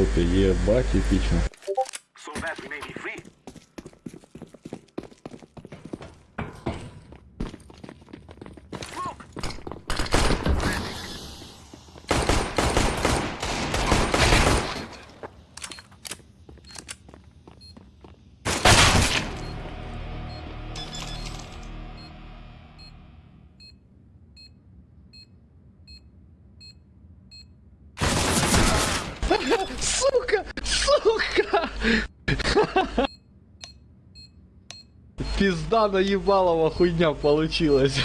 топе, ебать, эпично. So Сука! Сука! Пизда наебалова хуйня получилась.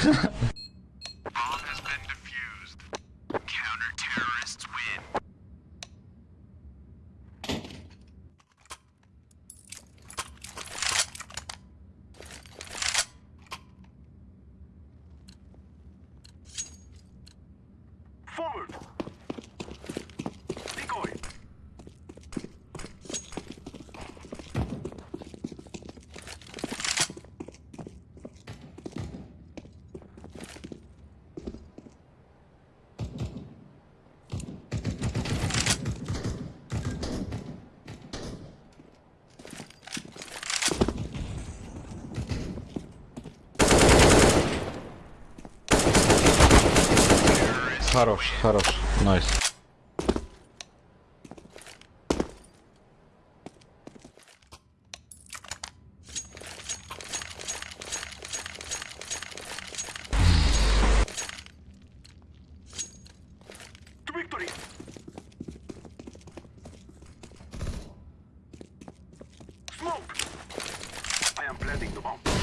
Хорош, хорош, найс. To victory! Smoke! I am planting the bomb.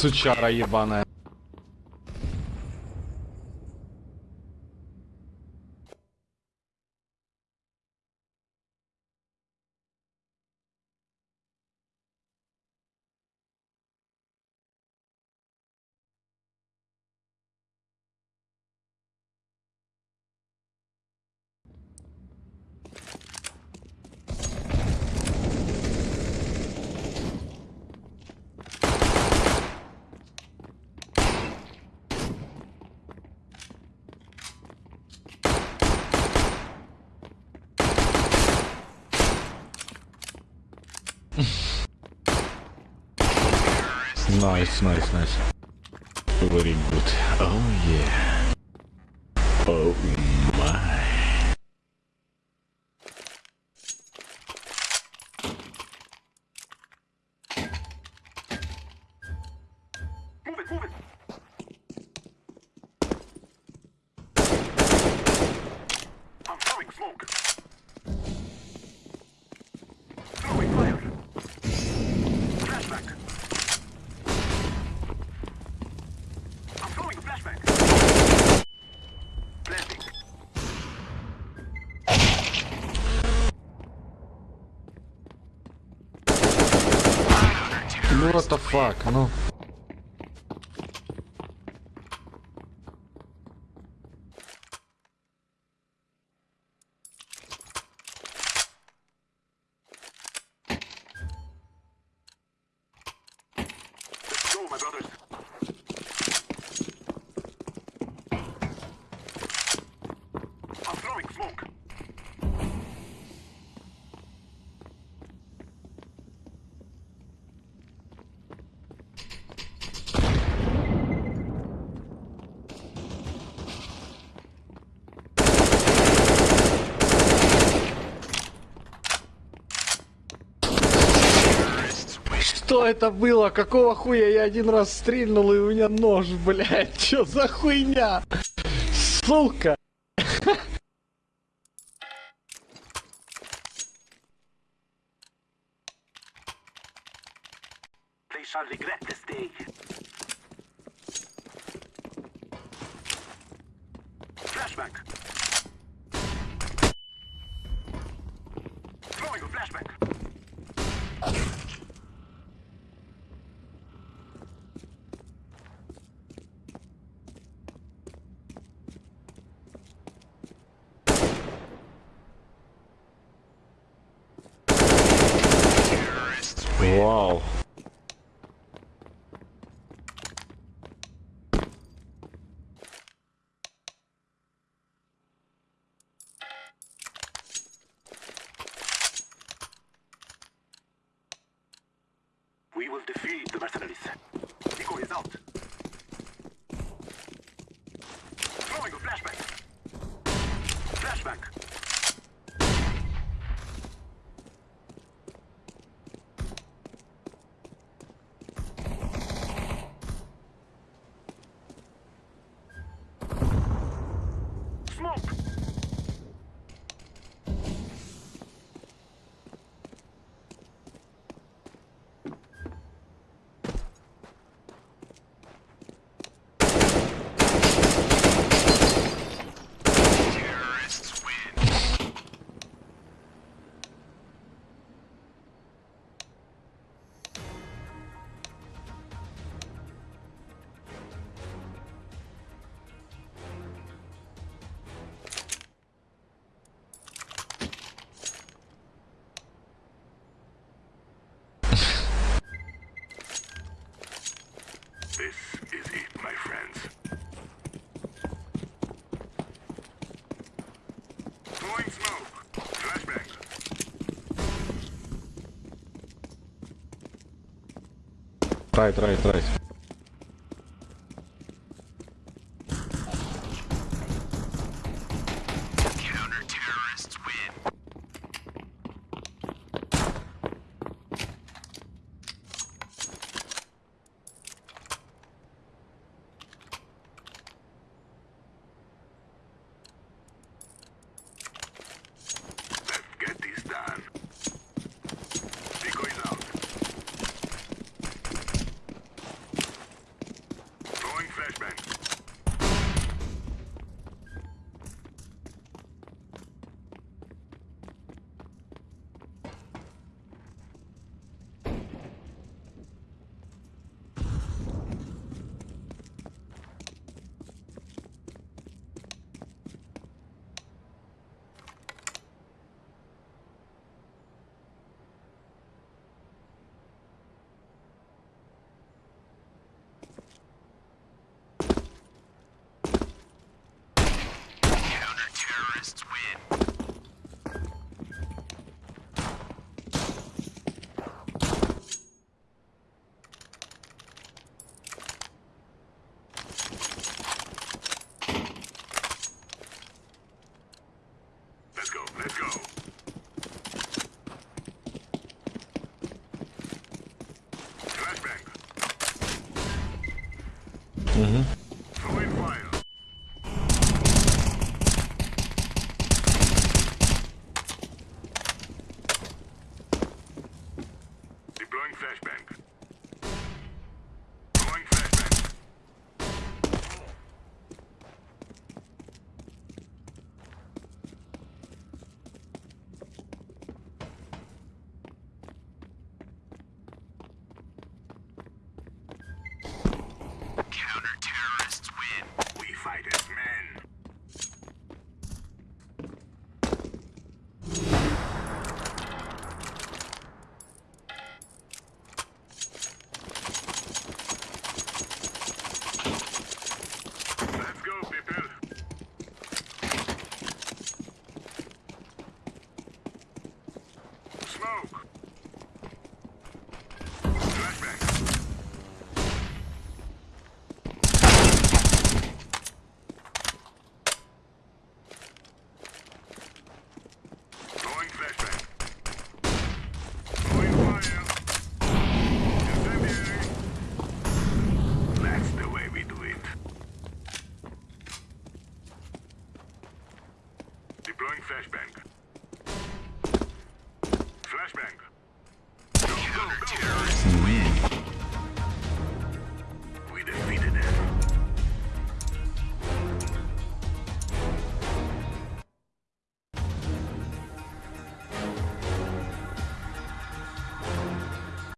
Сучара ебаная. Nice, nice, nice. Very good. Oh yeah. Oh Ну the fuck, ну. Что это было? Какого хуя я один раз стрельнул и у меня нож, блядь? Чё за хуйня? Сука! They shall regret this day. Wow. We will defeat the mercenaries. Nico is out. Throwing a flashbang. Flashbang. Right, right, right. Fascists win. Let's go, Mm-hmm. Flashbang. Flashbang.